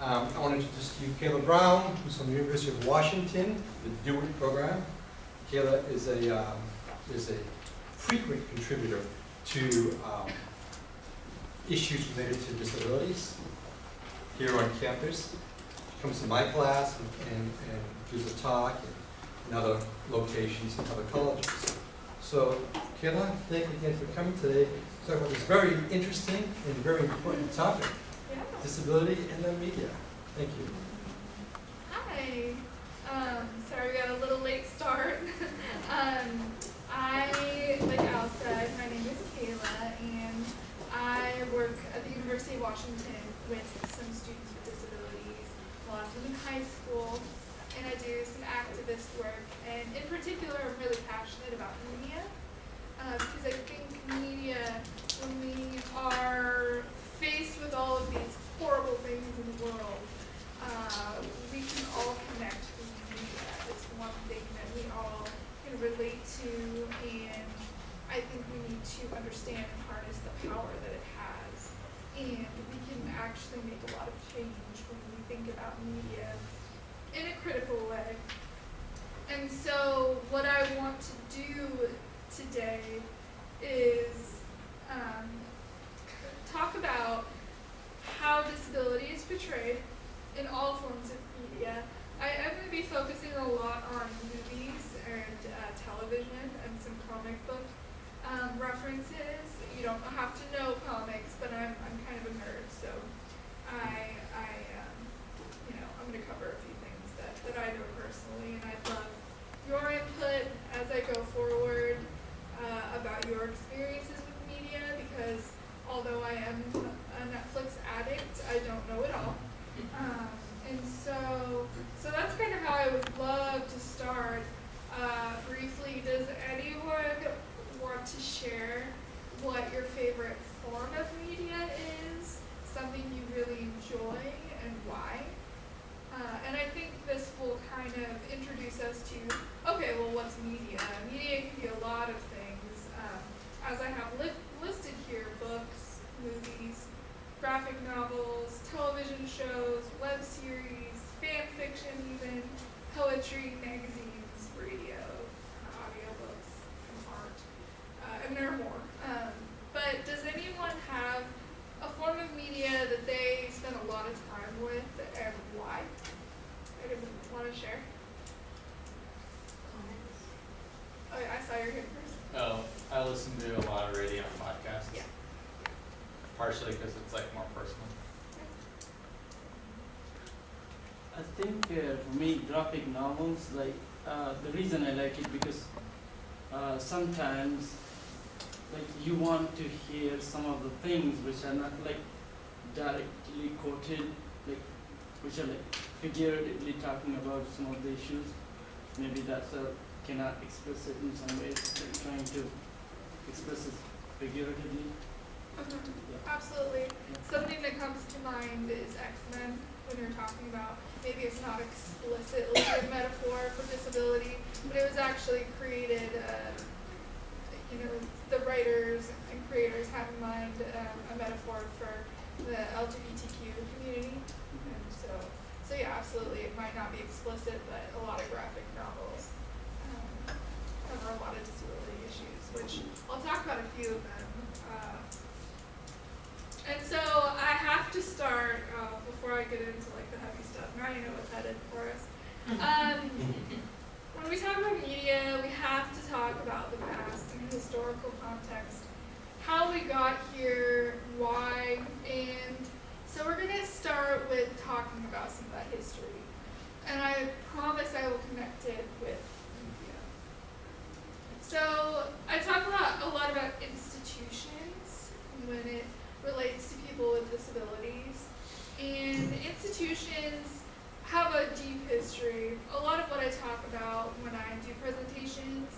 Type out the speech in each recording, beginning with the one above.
Um, I want to introduce to you Kayla Brown, who's from the University of Washington, the DO-IT program. Kayla is a, um, is a frequent contributor to um, issues related to disabilities here on campus. She comes to my class and, and, and gives a talk in other locations in other colleges. So Kayla, thank you again for coming today to talk about this very interesting and very important topic. Disability and the media. Thank you. Hi. Um, sorry we got a little late start. um, I, like Al said, my name is Kayla, and I work at the University of Washington with some students with disabilities, a lot of them in high school, and I do some activist work. And in particular, I'm really passionate about media, because I think media, when we are faced with all of these horrible things in the world, uh, we can all connect with media. It's one thing that we all can relate to, and I think we need to understand and harness the power that it has. And we can actually make a lot of change when we think about media in a critical way. And so, what I want to do today is um, talk about how disability is portrayed in all forms of media. I am going to be focusing a lot on movies and uh, television and some comic book um, references. You don't have to know comics, but I'm, I'm kind of a nerd, so I, I um, you know, I'm going to cover a few things that, that I know personally, and I'd love your input as I go forward uh, about your experiences with media, because although I am Netflix addict, I don't know it all. Um, and so, so that's kind of how I would love to start. Uh, briefly, does anyone want to share what your favorite form of media is? Something you really enjoy and why? Uh, and I think this will kind of introduce us to, okay, well, what's media? Media can be a lot of things. Um, as I have li- listed here, books, movies, graphic novels, television shows, web series, fan fiction even, poetry, magazines, radio, uh, audiobooks, and art. Uh, and there are more. Um, but does anyone have a form of media that they spend a lot of time with and why? Anyone want to share? Oh, I saw your hand first. Oh, I listen to a lot of radio and podcasts. Yeah. Partially because it's like more personal. I think uh, for me, graphic novels, like uh, the reason I like it because uh, sometimes, like you want to hear some of the things which are not like directly quoted, like which are like figuratively talking about some of the issues. Maybe that's a cannot express it in some ways, like trying to express it figuratively. Yeah. Absolutely. Something that comes to mind is X-Men when you're talking about maybe it's not explicitly a metaphor for disability, but it was actually created. Uh, you know, the writers and creators had in mind um, a metaphor for the LGBTQ community, and so so yeah, absolutely. It might not be explicit, but a lot of graphic novels um, cover a lot of disability issues, which I'll talk about a few of them. Uh, and so I have to start uh, before I get into like the heavy stuff. Now you know what's headed for us. Um, when we talk about media, we have to talk about the past and historical context, how we got here, why, and so we're going to start with talking about some of that history. And I promise I will connect it with media. So I talk a lot, a lot about institutions when it relates to people with disabilities. And institutions have a deep history. A lot of what I talk about when I do presentations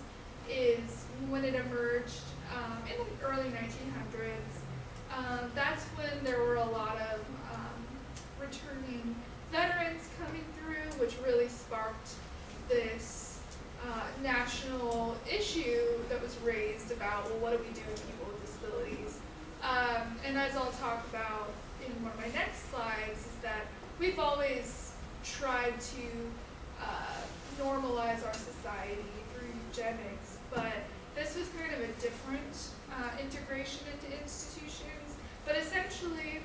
is when it emerged um, in the early 1900s. Um, that's when there were a lot of um, returning veterans coming through, which really sparked this uh, national issue that was raised about, well, what do we do with disabilities? Um, and as I'll talk about in one of my next slides, is that we've always tried to uh, normalize our society through eugenics, but this was kind of a different uh, integration into institutions. But essentially,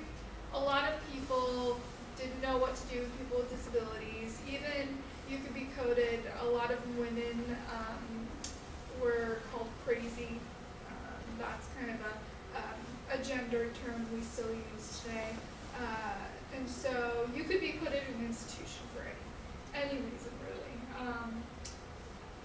a lot of people didn't know what to do with people with disabilities. Even you could be coded. A lot of women um, were called crazy. Um, that's kind of a a gender term we still use today. Uh, and so you could be put in an institution for any, any reason really. Um,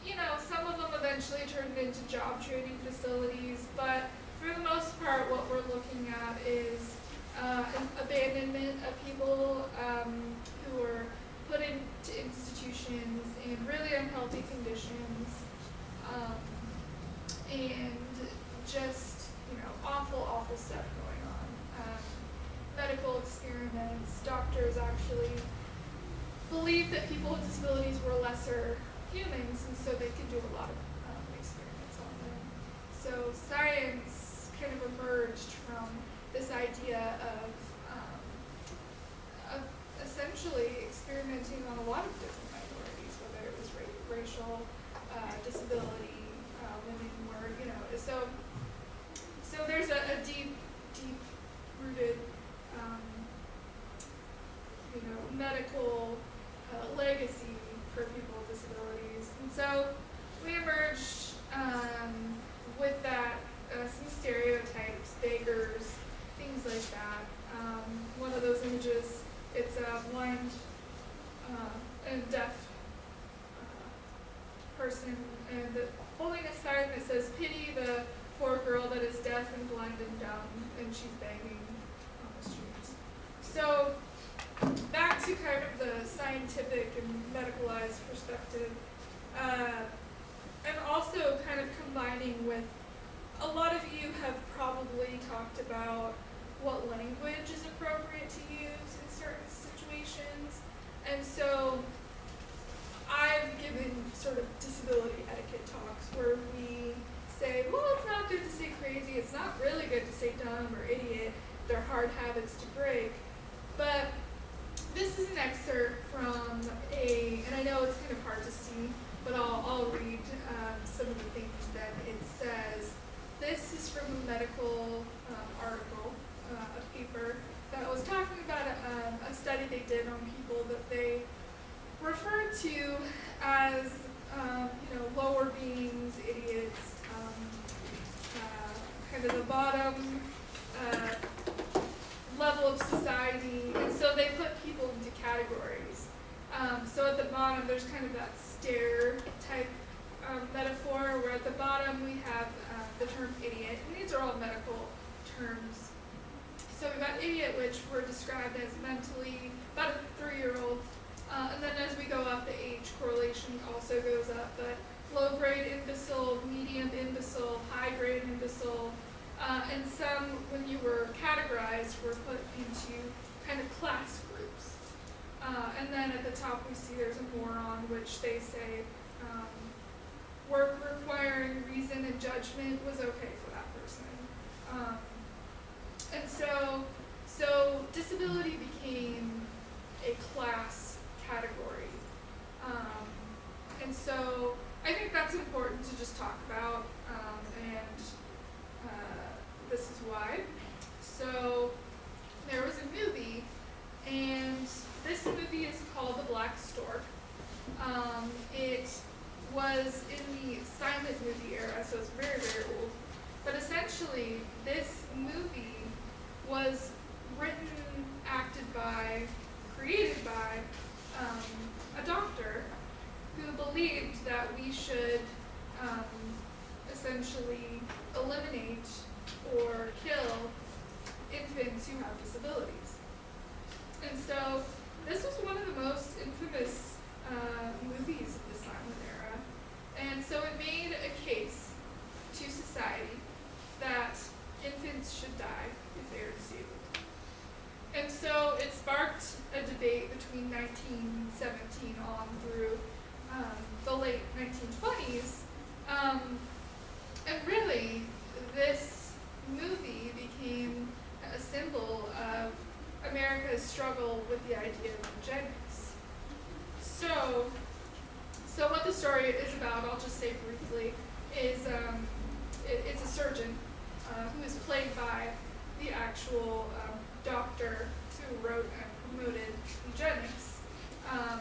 you know, some of them eventually turned into job training facilities, but for the most part, what we're looking at is uh, an abandonment of people um, who are put into institutions in really unhealthy conditions, um, and just awful, awful stuff going on. Um, medical experiments, doctors actually believed that people with disabilities were lesser humans, and so they could do a lot of um, experiments on them. So science kind of emerged from this idea of, um, of essentially experimenting on a lot of different minorities, whether it was ra- racial, uh, disability, uh, women were, you know, so so there's a, a deep, deep rooted, um, you know, medical uh, legacy for people with disabilities. And so we emerged um, with that, uh, some stereotypes, beggars, things like that. Um, one of those images, it's a blind uh, and deaf uh, person and the, holding a sign that says, pity the poor girl that is deaf and blind and dumb, and she's begging on the streets. So back to kind of the scientific and medicalized perspective, uh, and also kind of combining with a lot of you have probably talked about what language is appropriate to use in certain situations, and so I've given sort of disability etiquette talks where we say, well, it's not good to say crazy, it's not really good to say dumb or idiot, they're hard habits to break. But this is an excerpt from a, and I know it's kind of hard to see, but I'll, I'll read um, some of the things that it says. This is from a medical um, article, uh, a paper that was talking about a, um, a study they did on people that they referred to as, um, you know, lower beings, idiots, um, uh, kind of the bottom uh, level of society, and so they put people into categories. Um, so at the bottom, there's kind of that stair type um, metaphor, where at the bottom we have uh, the term idiot, and these are all medical terms. So we've got idiot, which were described as mentally about a three-year-old, uh, and then as we go up, the age correlation also goes up. But low-grade imbecile, medium imbecile, high-grade imbecile, uh, and some, when you were categorized, were put into kind of class groups. Uh, and then at the top, we see there's a moron, which they say um, work requiring reason and judgment was okay for that person. Um, and so, so disability became a class category. Um, and so I think that's important to just talk about, um, and uh, this is why. So there was a movie, and this movie is called The Black Stork. Um, it was in the silent movie era, so it's very, very old. But essentially, this movie was written, acted by, created by um, a doctor who believed that we should um, essentially eliminate or kill infants who have disabilities. And so this was one of the most infamous uh, movies of the silent era. And so it made a case to society that infants should die if they are disabled. And so it sparked a debate between 1917 on through um, the late 1920s. Um, and really, this movie became a symbol of America's struggle with the idea of eugenics. So, so what the story is about, I'll just say briefly, is um, it, it's a surgeon uh, who is played by the actual um, doctor who wrote and promoted eugenics. Um,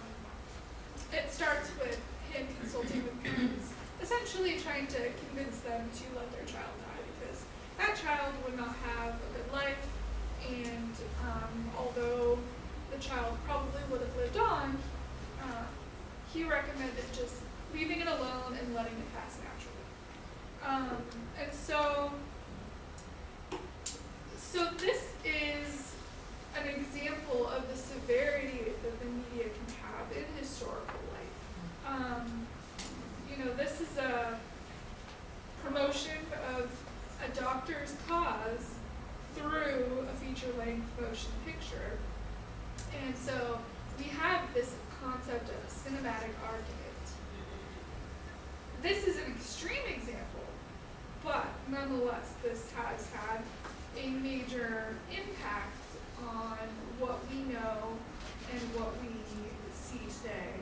essentially trying to convince them to let their child die because that child would not have a good life, and um, although the child probably would have lived on, uh, he recommended just leaving it alone and letting it pass naturally. Um, and so, so this is an example of the severity that the media can have in historical life. Um, you know, this is a promotion of a doctor's cause through a feature-length motion picture. And so we have this concept of a cinematic argument. This is an extreme example, but nonetheless, this has had a major impact on what we know and what we see today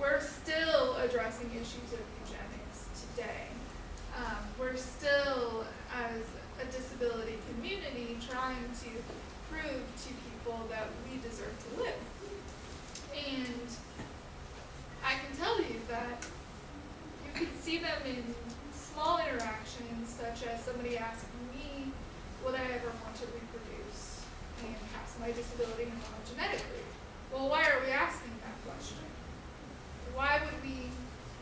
we're still addressing issues of eugenics today. Um, we're still, as a disability community, trying to prove to people that we deserve to live. And I can tell you that you can see them in small interactions, such as somebody asking me, would I ever want to reproduce and pass my disability along genetically? Well, why are we asking that question? Why would we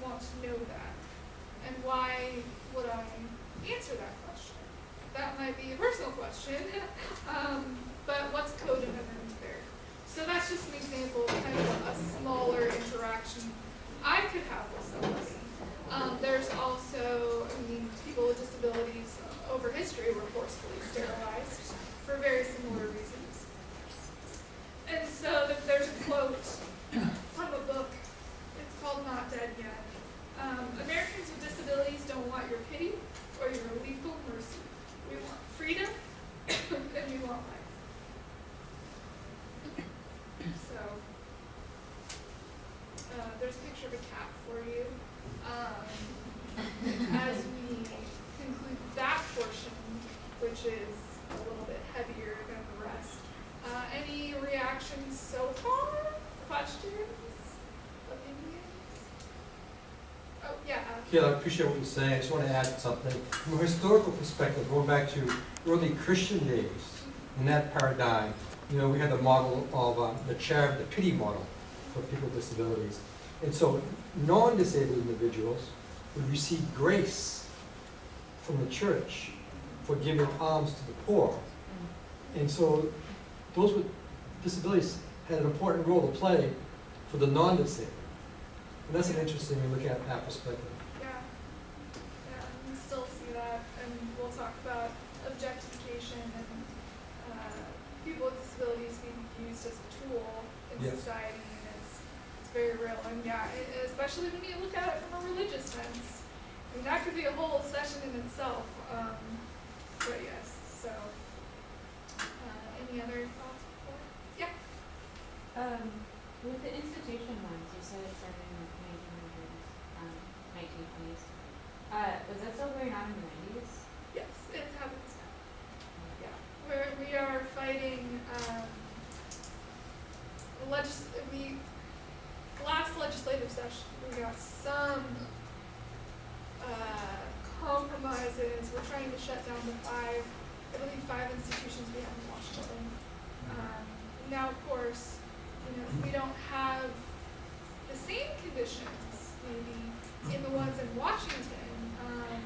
want to know that? And why would I answer that question? That might be a personal question, um, but what's coded underneath there? So that's just an example of kind of a smaller interaction I could have with somebody. Um, there's also, I mean, people with disabilities over history were forcefully sterilized for very similar reasons. And so there's a quote from a book, it's called Not Dead Yet. Um, Americans with disabilities don't want your pity or your lethal mercy. We want freedom and we want life. So, uh, there's a picture of a cat for you. Um, as we conclude that portion, which is a little bit heavier than the rest, uh, any reactions so far? Questions? Opinions? Oh, yeah. I appreciate what you're saying. I just want to add something. From a historical perspective, going back to early Christian days, in that paradigm, you know, we had the model of uh, the chair, the pity model for people with disabilities. And so non-disabled individuals would receive grace from the church for giving alms to the poor. And so those with disabilities had an important role to play for the non-disabled. And that's an interesting, look at that perspective. Yeah. Yeah, we still see that, and we'll talk about objectification and, uh, people with disabilities being used as a tool in Yes. society, and it's, it's very real, and yeah, e- especially when you look at it from a religious sense. I mean, that could be a whole session in itself, um, but yes, so, uh, any other thoughts before? Yeah, Um, with the institution ones, you said it started in the nineteen hundreds, um, nineteen twenties. Uh, was that still going on in the nineties? yes, it happens now. Yeah, we're, we are fighting, um, legis, we, last legislative session, we got some, uh, compromises, we're trying to shut down the five, I believe five institutions we have in Washington. Um, now, of course, you know, we don't have the same conditions, maybe, in the ones in Washington, um,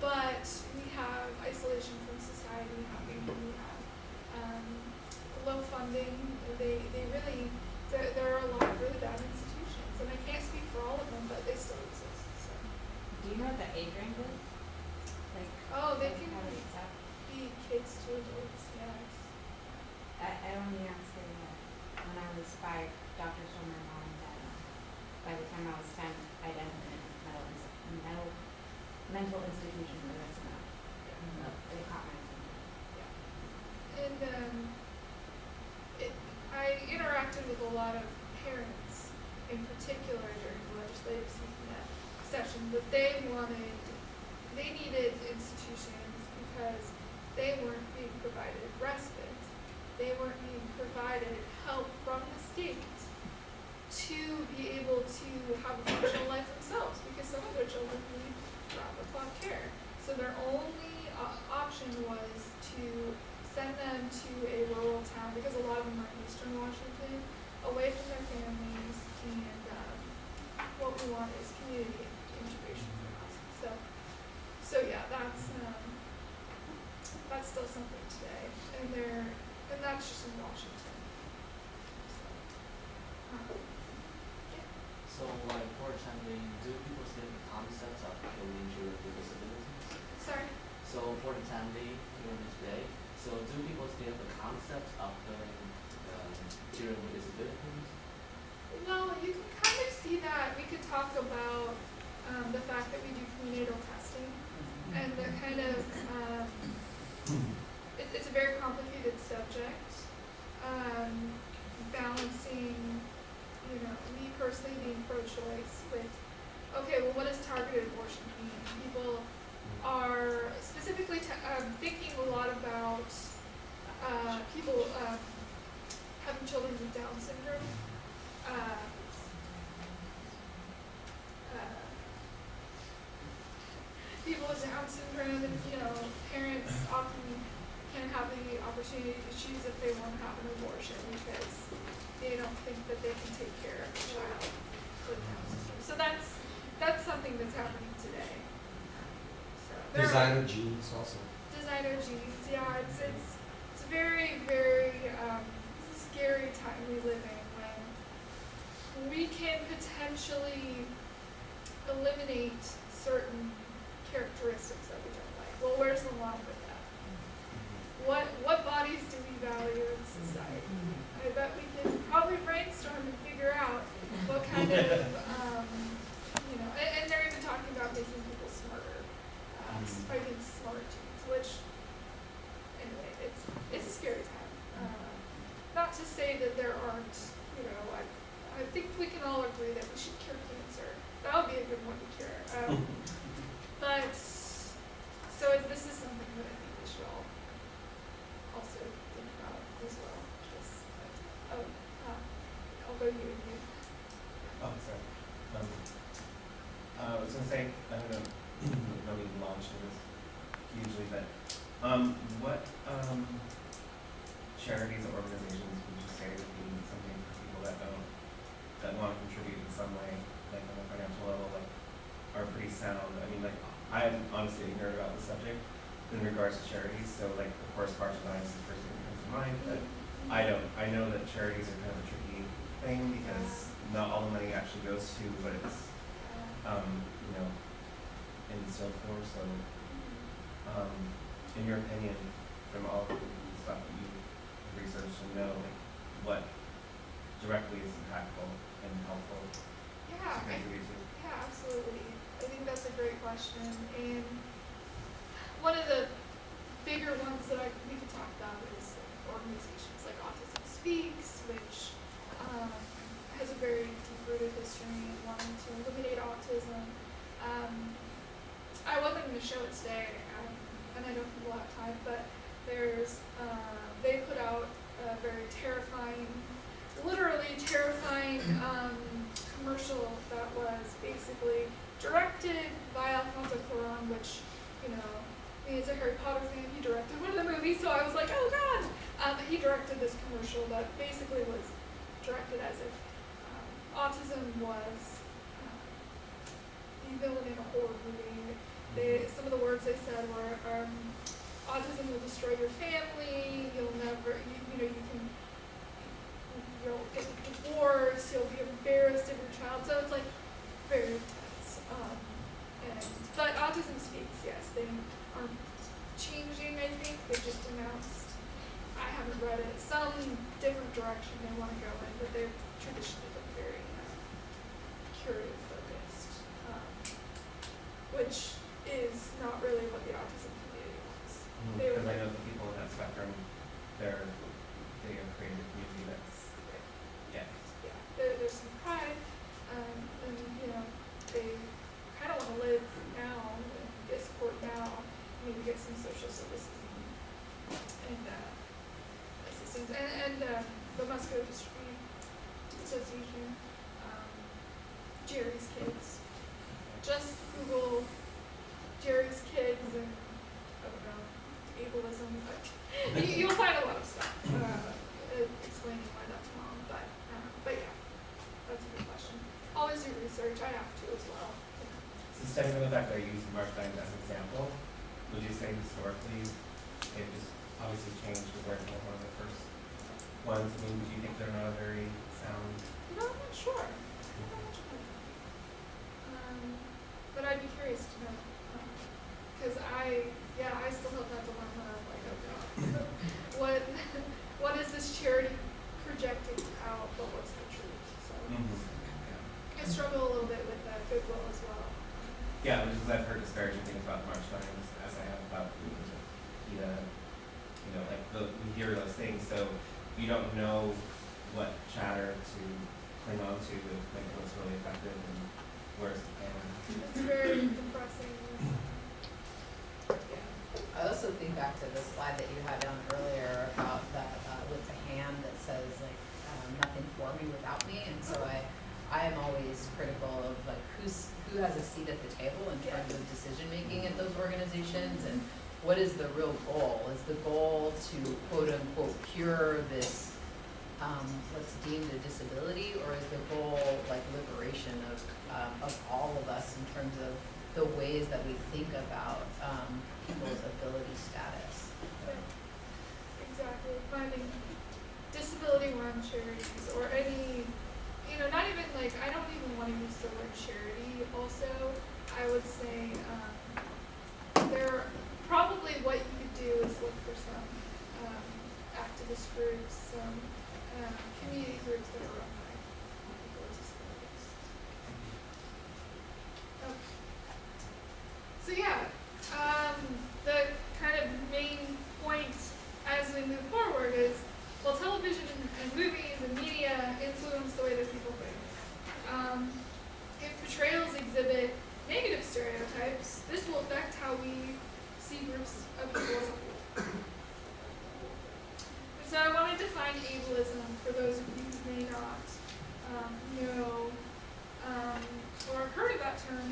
but we have isolation from society happening, we have, um, low funding, they, they really, there, there are a lot of really bad institutions, and I can't speak for all of them, but they still exist, so. Do you know what the age range is? Like. Oh, they like can be, be kids to adults, yes. I, I only understood that when I was five, doctors told my mom that, uh, by the time I was ten, I'd end up in a mental, mental, mental institution for the rest of my life. So It caught my attention. And um, I interacted with a lot of parents, in particular during the legislative session, that they wanted, they needed institutions because they weren't being provided respite. They weren't being provided help from the state to be able to have a functional life themselves because some of their children need round the clock care. So their only uh, option was to send them to a rural town because a lot of them are in eastern Washington, away from their families, and um, what we want is community integration for us. So, so yeah, that's um, that's still something today, and they're and that's just in Washington. So, um, So like for do people still have concepts of killing children with disabilities? sorry. So for the time being, during this day, so do people still have the concept of um, children with disabilities? Well, you can kind of see that. We could talk about um, the fact that we do prenatal testing and the kind of um, it, it's a very complicated subject. Um, balancing, you know, me personally being pro-choice with, okay, well, what does targeted abortion mean? People are specifically um, thinking a lot about uh, people uh, having children with Down syndrome. Uh, uh, people with Down syndrome and, you know, parents often can't have the opportunity to choose if they want to have an abortion because they don't think that they can take care of a child with Down syndrome. So that's, that's something that's happening today. Are- Designer genes also. designer genes, Yeah, it's it's it's a very very um, scary time we live in when we can potentially eliminate certain characteristics that we don't like. Well, where's the line with that? What what bodies do we value in society? I bet we can probably brainstorm and figure out what kind of um, you know, and, and they're even talking about making people smarter uh, Mhm. fighting smart genes, which, anyway, it's, it's a scary time. Uh, not to say that there aren't, you know, I, I think we can all agree that we should cure cancer. That would be a good one to cure. Um, but, so this is something that I think we should all also think about as well. Just, oh, uh, I'll go you and you. Oh, sorry. Um, uh, I was gonna say, I don't know, no need to launch into this hugely, but, um, what, um, charities or organizations would you say would be something for people that don't, that wanna contribute in some way, like on a financial level, like, are pretty sound? I mean, like, I'm honestly ignorant about the subject in regards to charities, so like, of course, and Rec is the first thing that comes to mind, but I don't, I know that charities are kind of a tricky thing because not all the money actually goes to what it's, um, you know, in still for, so, um, in your opinion, from all the stuff that you researched and know, like, what directly is impactful and helpful to Yeah, I contribute to? Yeah, absolutely. I think that's a great question. And one of the bigger ones that I, we could talk about is organizations like Autism Speaks, which um, has a very deep-rooted history in wanting to eliminate autism. Um, I wasn't going to show it today, um, and I don't think we'll have time, but there's, uh, they put out a very terrifying, literally terrifying um, commercial that was basically directed by Alfonso Cuarón, which, you know, me as a Harry Potter fan, he directed one of the movies, so I was like, oh god! Um, he directed this commercial that basically was directed as if um, autism was um, the villain in a horror movie. They, some of the words they said were, um, autism will destroy your family, you'll never, you, you know, you can, you'll get divorced, you'll be embarrassed of your child, so it's like very intense. Um, and, but Autism Speaks, yes, they changing, I think. They just announced, I haven't read it, some different direction they want to go in, but they've traditionally been very uh, curative focused, um, which is not really what the autism community wants. Mm, they would I know the people in that spectrum, they're, they a community that's, yeah. Yeah, there, there's some pride, um, and, you know, they kind of want to live maybe get some social services and uh, assistance. And, and uh, the Muscular Dystrophy Association, um, Jerry's Kids. Just Google Jerry's Kids and, I don't know, ableism. But you, will find a lot of stuff uh, explaining why that's wrong. But, um, but yeah, that's a good question. Always do research. I have to as well. So studying the fact that I used marshmallow as an example, would you say historically, it just obviously changed with March of Dimes, one of the first ones, I mean, do you think they're not a very sound? Know, I'm not sure. I'm not sure. Um, but I'd be curious to know, because I, yeah, I still have that dilemma of like, oh god, what, what is this charity projecting out, but what's the truth? So I struggle a little bit with that goodwill as well. Yeah, because I've heard disparaging things about the March of Dimes, as I have about PETA, you know, like, the, we hear those things, so we don't know what chatter to cling on to, to make what's really effective and where's the pan. It's very depressing. Yeah. I also think back to the slide that you had on earlier about that, uh, with the hand that says like, um, nothing for me without me, and so I, I am always critical of like who's, who has a seat at the table in terms of decision making at those organizations, and what is the real goal? Is the goal to quote unquote cure this, um, what's deemed a disability, or is the goal like liberation of, um, of all of us in terms of the ways that we think about, um, people's ability status? Exactly, finding disability run charities or any, you know, not even like, I don't even wanna use the word charity also. I would say, um, there, probably what you could do is look for some, um, activist groups, some, um, community groups that are run by people with disabilities. So yeah, um, the kind of main point as we move forward is, well, television and, and movies and media influence the way that people think. Um, if portrayals exhibit negative stereotypes, this will affect how we see groups of people. So I want to define ableism for those of you who may not um, know um, or have heard of that term.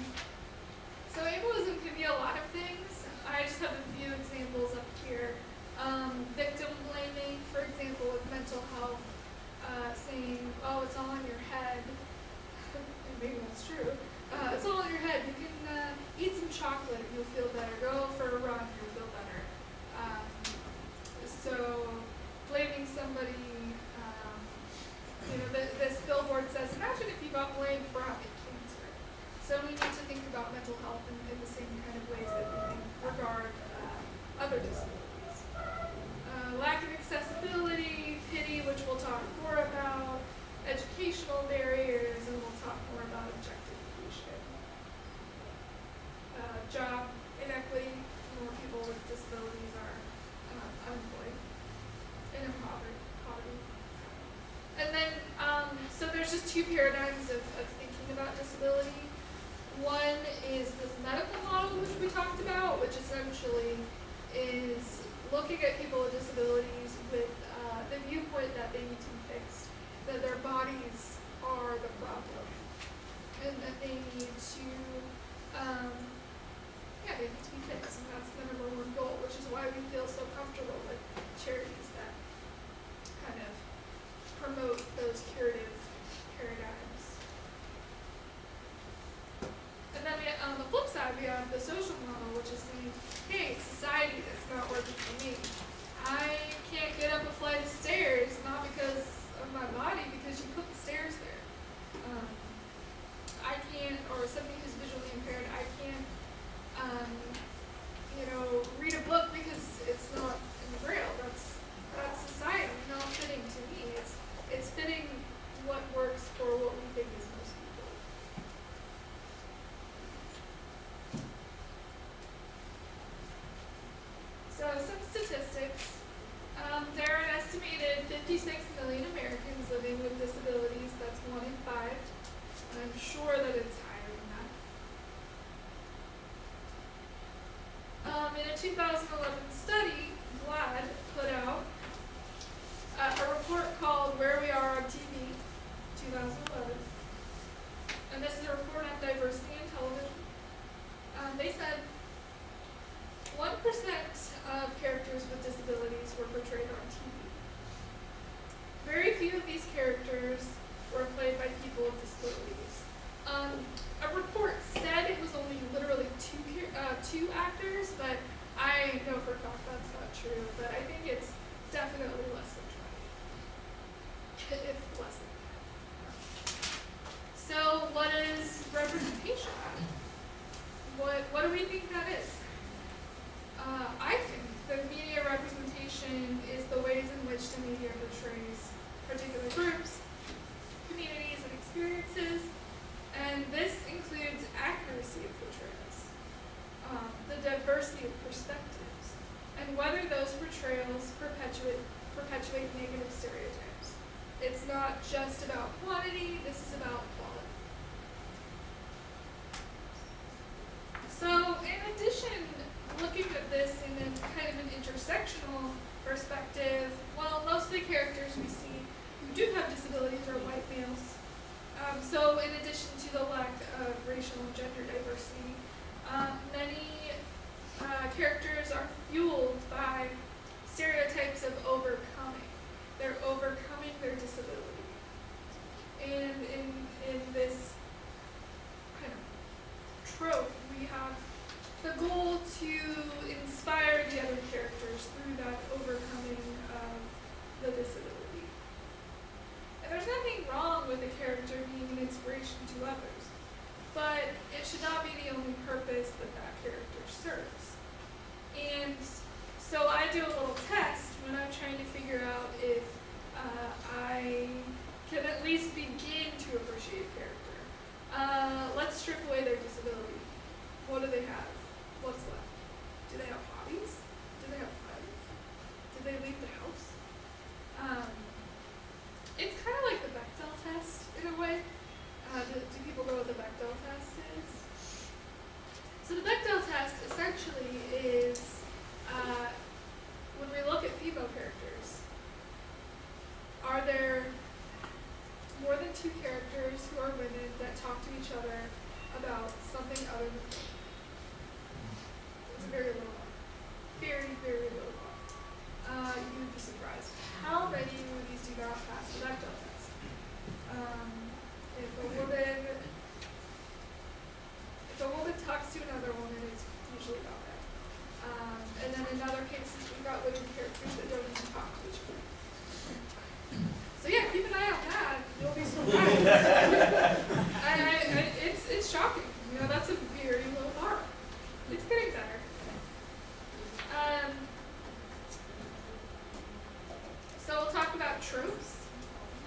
So ableism can be a lot of things. I just have a few examples up here. Um, victim blaming, for example, with mental health, uh, saying, "Oh, it's all in your head." maybe that's true. Uh, it's all in your head. You can uh, eat some chocolate are white males. Um, so, in addition to the lack of racial and gender diversity, um, many uh, characters are fueled by stereotypes of overcoming. They're overcoming their disability. And in, in this kind of trope, we have the goal to inspire the other characters through that overcoming of the disability. There's nothing wrong with a character being an inspiration to others, but it should not be the only purpose that that character serves. And so I do a little test when I'm trying to figure out if uh, I can at least begin to appreciate a character. Uh, let's strip away their disability. What do they have? What's left? Do they have hobbies? Do they have friends? Do they leave the house? Um, it's kind of like the Bechdel test in a way. Uh, do, do people know what the Bechdel test is? So the Bechdel test essentially is uh, when we look at female characters, are there more than two characters who are women that talk to each other about something other than food? It's very bar. Very, very bar. Uh, you would be surprised how many movies do not pass the Bechdel test. Um, if a woman, if a woman talks to another woman, it's usually about that. Um, and then in other cases, we've got women characters that don't even talk to each other. So yeah, keep an eye on that. You'll be surprised. I, I, I, it's it's shocking. You know, that's a very low bar. It's getting better. Um, so we'll talk about tropes.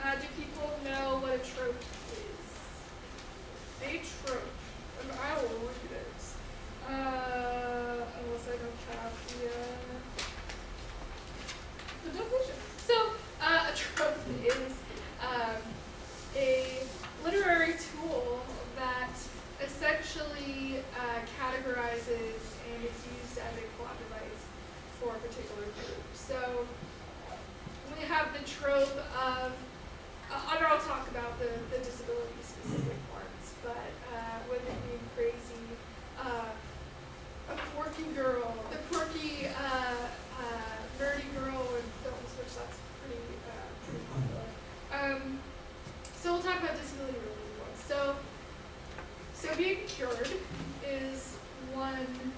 Uh, do people know what a trope is? A trope. And I will look at it. Uh, unless I don't have the, uh, the definition. So, uh, a trope is um, a literary tool that essentially uh, categorizes and is used as a plot device for a particular group. So, we have the trope of, uh, and I'll talk about the, the disability specific ones, but uh, women being crazy, uh, a quirky girl, the quirky, uh, uh, nerdy girl in films, which that's pretty, uh, pretty popular. Um, so we'll talk about disability related ones. So, so being cured is one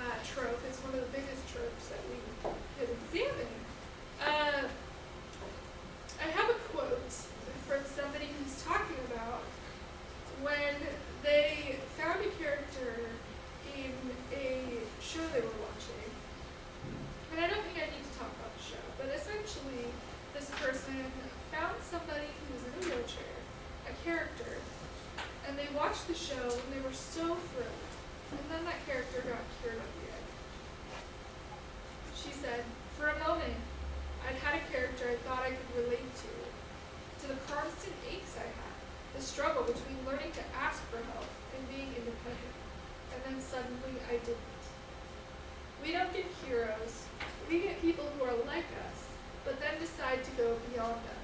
uh, trope. It's one of the biggest tropes that we could examine. Uh, I have a quote from somebody who's talking about when they found a character in a show they were watching. And I don't think I need to talk about the show, but essentially, this person found somebody who was in a wheelchair, a character, and they watched the show and they were so thrilled. And then that character got cured of the egg. She said, For a moment, I'd had a character I thought I could relate to, to the constant aches I had, the struggle between learning to ask for help and being independent. And then suddenly I didn't. We don't get heroes, we get people who are like us, but then decide to go beyond us.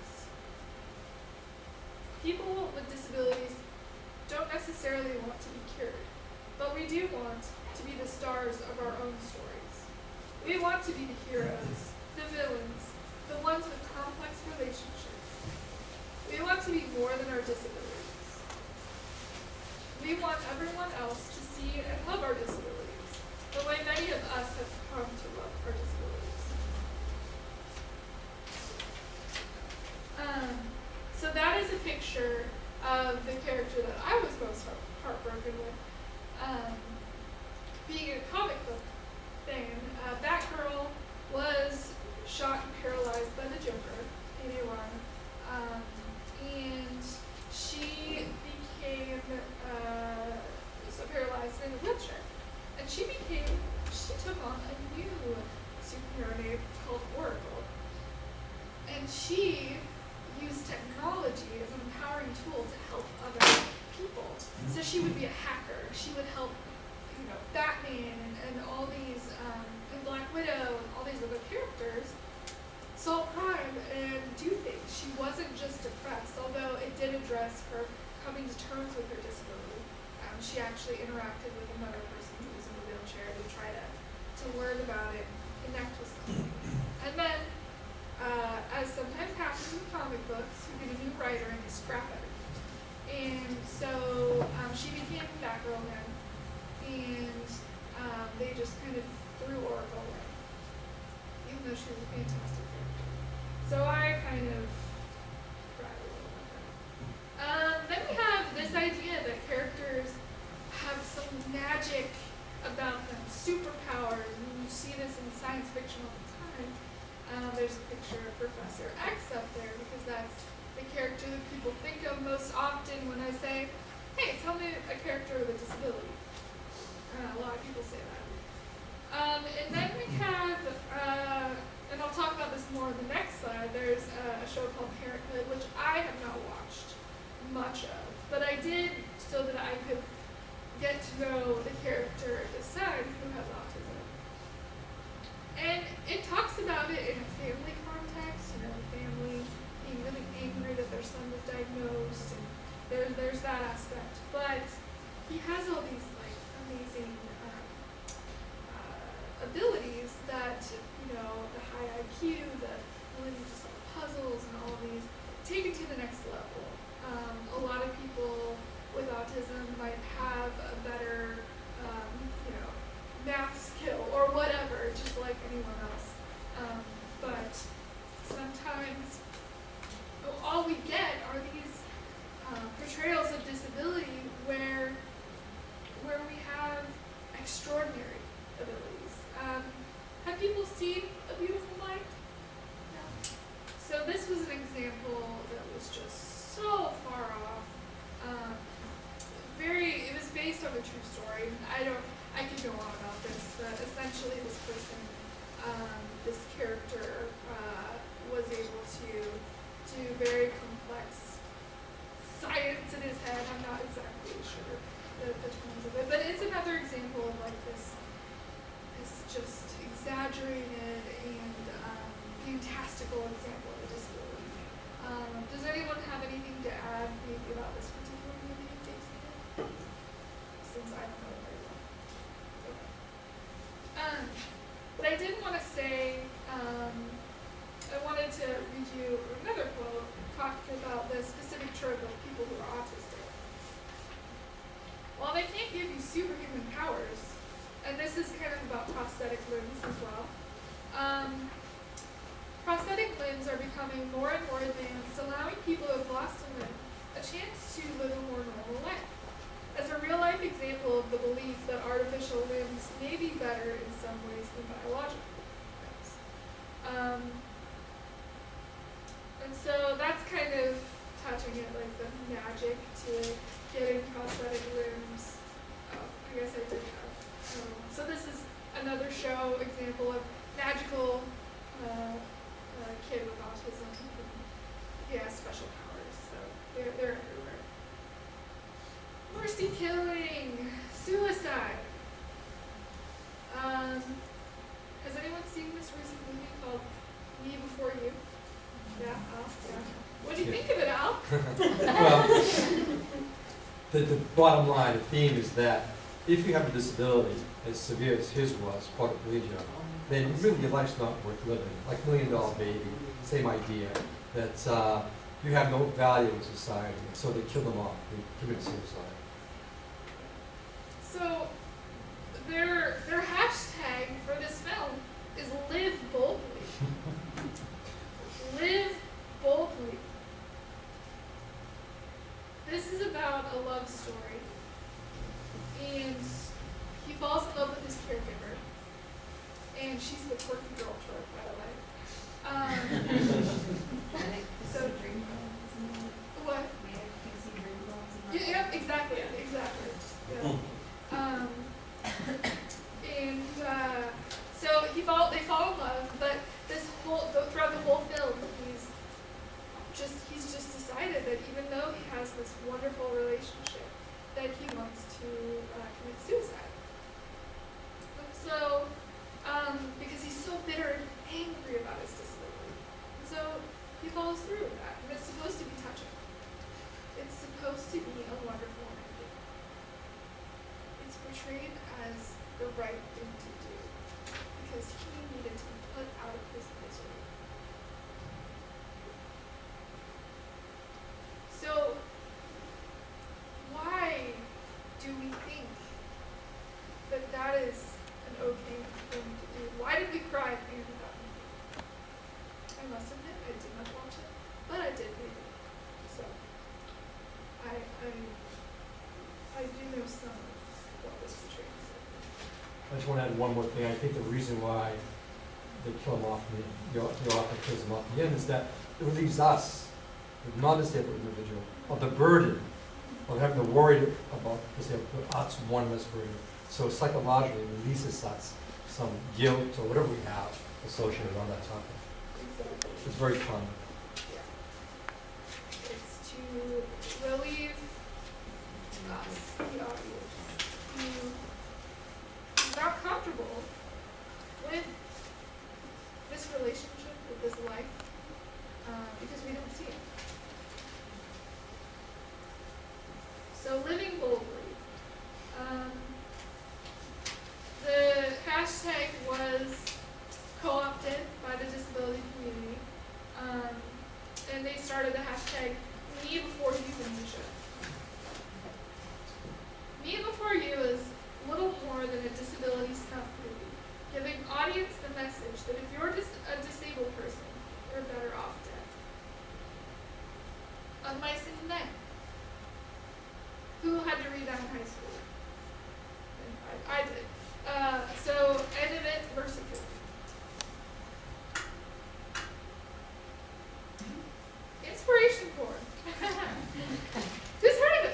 People with disabilities don't necessarily want to be cured, but we do want to be the stars of our own stories. We want to be the heroes, the villains, the ones with complex relationships. We want to be more than our disabilities. We want everyone else to see and love our disabilities, the way many of us have come to love our disabilities. Um, so that is a picture of the character that I was most heart- heartbroken with. Um, being a comic book fan, uh, Batgirl was shot and paralyzed by the Joker in a run, um, and she became uh, so paralyzed in a wheelchair, and she became she took on a new superhero named called Oracle, and she used technology as an empowering tool to help other people. So she would be a hacker. She would help, you know, Batman and, and all these, um, and Black Widow and all these other characters solve crime and do things. She wasn't just depressed, although it did address her coming to terms with her disability. Um, she actually interacted with another person who was in a wheelchair to try to, to learn about it, connect with somebody. And then as sometimes happens in comic books, you get a new writer and they scrap everything. And so um, she became Batgirl then, and um, they just kind of threw Oracle away, even though she was a fantastic character. So I kind of to getting prosthetic limbs. Oh, I guess I did have. Um, so this is another show example of magical uh, uh, kid with autism. He has special powers, so they're, they're everywhere. Mercy killing, suicide. Um, has anyone seen this recent movie called Me Before You? Yeah, oh, yeah. What do you Yeah. think of it, Al? Well, the, the bottom line, the theme is that if you have a disability as severe as his was, quadriplegia, then really your life's not worth living. Like Million Dollar Baby, same idea, that uh, you have no value in society, so they kill them off, they commit suicide. So, their their hashtag for this film is "Live boldly." Live boldly. This is about a love story, and he falls in love with his caregiver, and she's the quirky girl trope, by the way. Um, so what? Yeah, yeah, exactly, exactly. Yeah. Um, and uh, so he fall, they fall in love, but this whole throughout the whole film, just he's just decided that even though he has this wonderful relationship, that he wants to uh, commit suicide. And so, um, because he's so bitter and angry about his disability, and so he follows through with that, and it's supposed to be touching. It's supposed to be a wonderful ending. It's portrayed as the right thing to do because he needed to be put out of his misery. So, why do we think that that is an okay thing to do? Why did we cry at the end of that movie? I must admit, I did not watch it, but I did read it. So, I, I, I do know some of what was portrayed. I just want to add one more thing. I think the reason why they kill him off, the, the author kills him off at the end, is that it relieves us, the non-disabled individual, of the burden of having to worry about disabled, us one less burden. So psychologically, it releases us some guilt or whatever we have associated on that topic. It's very common. It's to relieve us, the audience, who is not comfortable with this relationship, with this life, uh, because we don't see it. So living boldly. Um, the hashtag was co-opted by the disability community. Um, and they started the hashtag me before you euthanasia. Me before you is little more than a disability snuff movie, giving audience the message that if you're dis- a disabled person, you're better off dead. Unlicensed men who had to read that in high school. I, I did. Uh, so, end of it, merciful. Inspiration porn. Who's heard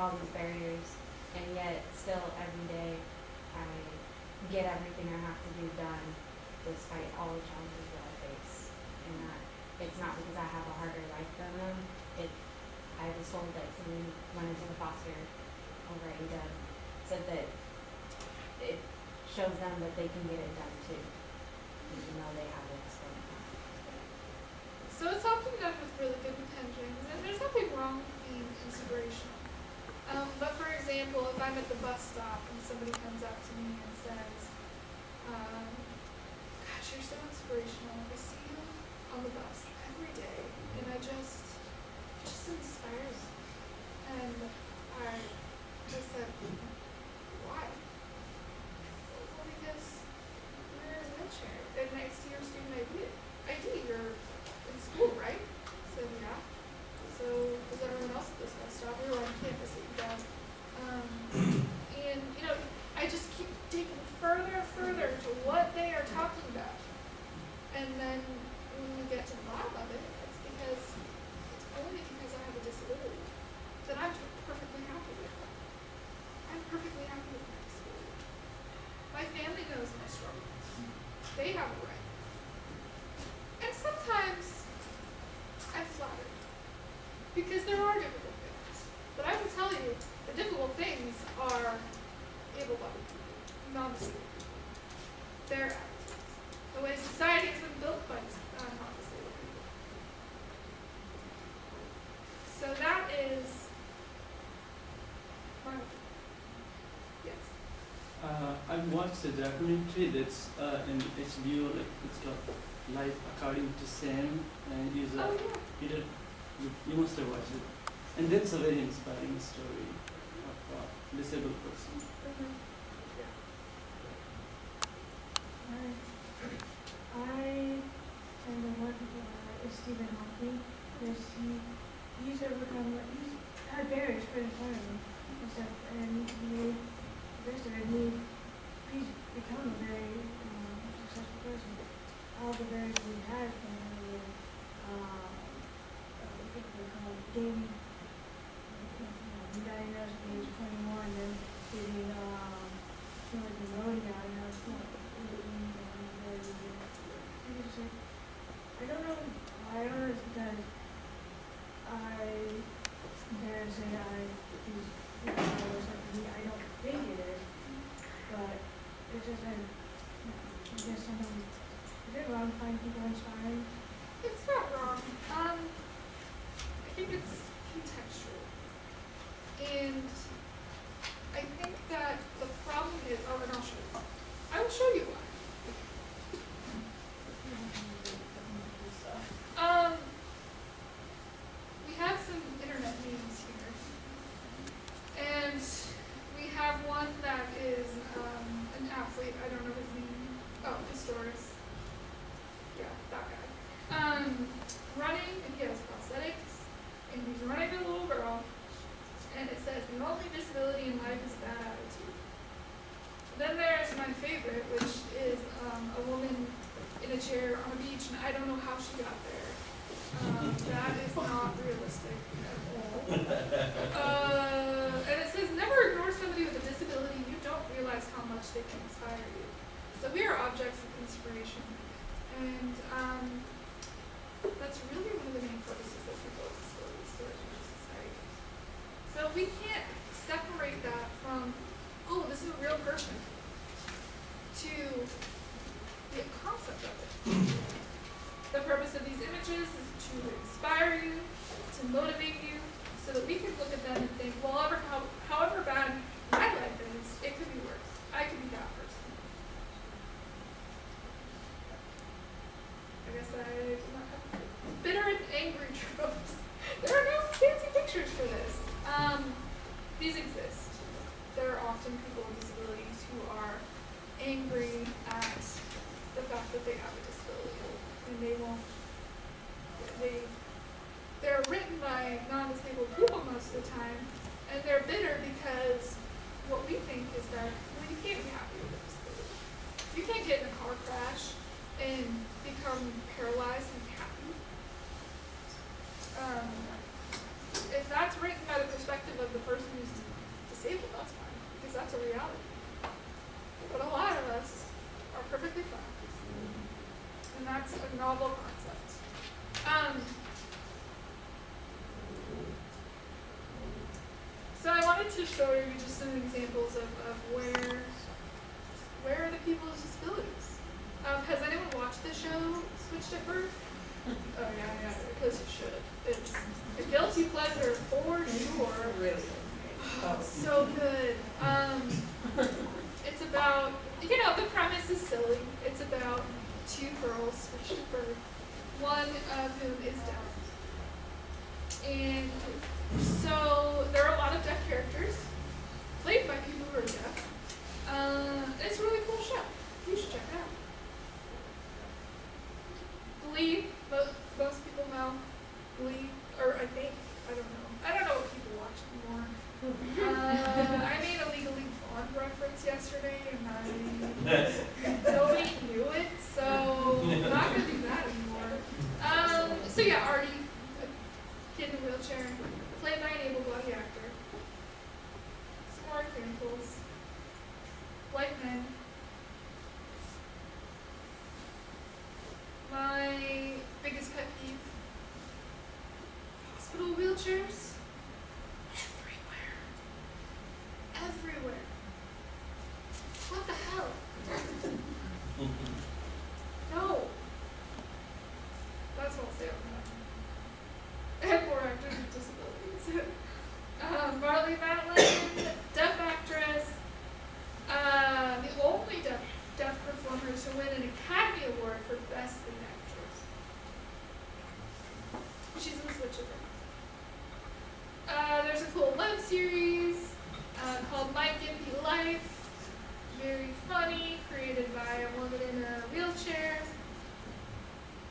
all these barriers, and yet still every day I get everything I have to do done, despite all the challenges that I face. And that it's not because I have a harder life than them. It I was told that somebody went into the foster over at UW said that it shows them that they can get it done too, even though they have it so So it's often done with really good intentions, and there's nothing wrong with being inspirational. Um, but for example, if I'm at the bus stop and somebody comes up to me and says, um, gosh, you're so inspirational. I see you on the bus every day, and I just, it just inspires me. And I just said, why? Well, because you're in a wheelchair, and I see your student ID. ID, you're in school, right? I said, yeah. So is everyone else at this bus stop? We were on campus at UW. Um, and, you know, I just keep digging further and further to what they are talking about. And then when we get to the bottom of it, it's because, it's only because I have a disability that I'm perfectly happy with. I'm perfectly happy with my disability. My family knows my struggles. They have a right. And sometimes I'm flattered. Because there are difficult things. But I will tell you, the difficult things are able-bodied people, non-disabled people. Their attitudes. The way society has been built by uh, non-disabled people. So that is my yes. Uh, I watched a documentary that's uh, in HBO, like it's called Life According to Sam, and he's a Oh yeah. you, did, you, you must have watched it, and that's a very inspiring story of a disabled person. Mhm. Yeah. I am the one uh, is Stephen Hawking. Because he he's overcome he's had barriers put in front of him and stuff, and he the best of it. He, he's become a very um, successful person. All the barriers we had from him uh, what do they call it? game. You know, he diagnosed at the age 21 and then getting um, like and not really very I just like, I don't know, I don't know because I dare say I, I was I don't think it is, but it's just like, I guess someone, is it wrong to find people inspiring? It's not wrong. Um, I think it's contextual. And I think that the problem is, oh, and I'll show you. I will show you why. Um, we have some internet memes here. And we have one that is, um, an athlete, I don't know his name. Oh, Pistorius. Yeah, that guy. Um, running, and he has prosthetics, and he's running a little girl, and it says, the only disability in life is bad attitude. Then there's my favorite, which is, um, a woman in a chair on a beach, and I don't know how she got there. Um, that is not realistic at all. Uh, and it says, never ignore somebody with a disability, you don't realize how much they can inspire you. So we are objects of inspiration. And, um, that's really one of the main focuses of people with disabilities, to our society. So we can't separate that from, oh, this is a real person, to the concept of it. The purpose of these images is to inspire you, to motivate you, so that we can look at them and think, well, how, so good. Um, it's about, you know, the premise is silly. It's about two girls switched to birth, one of whom is deaf. And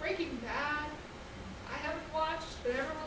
Breaking Bad. I haven't watched, but everyone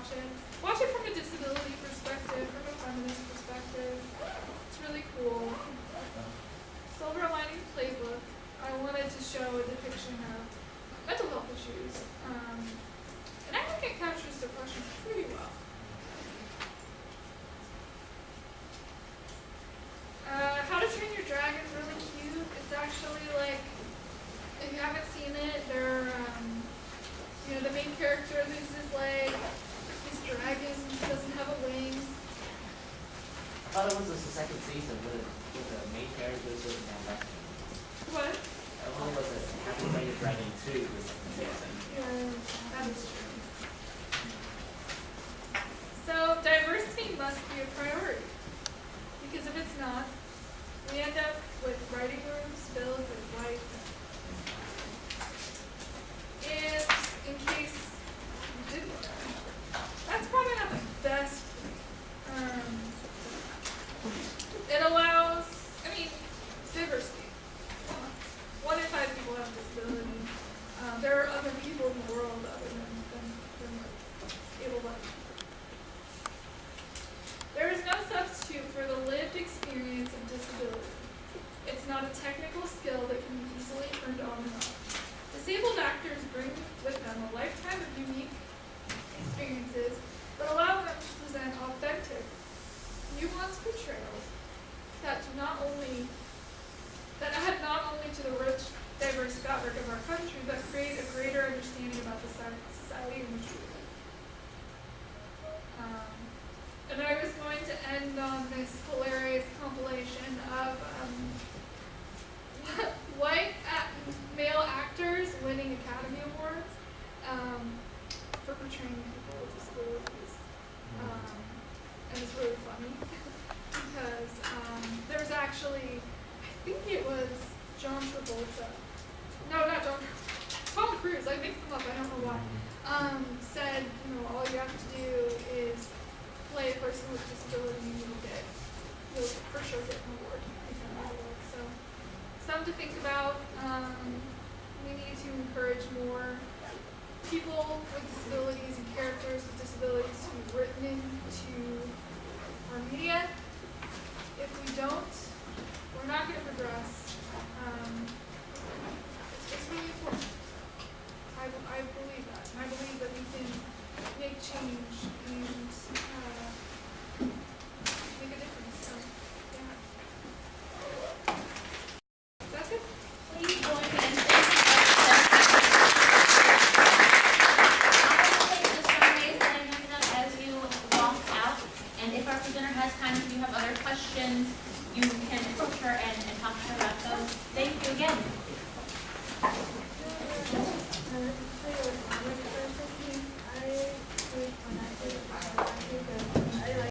watch it. Watch it from a disability perspective, from a feminist perspective. It's really cool. Silver Lining Playbook. I wanted to show a depiction of mental health issues. Um, and I think it captures depression pretty well.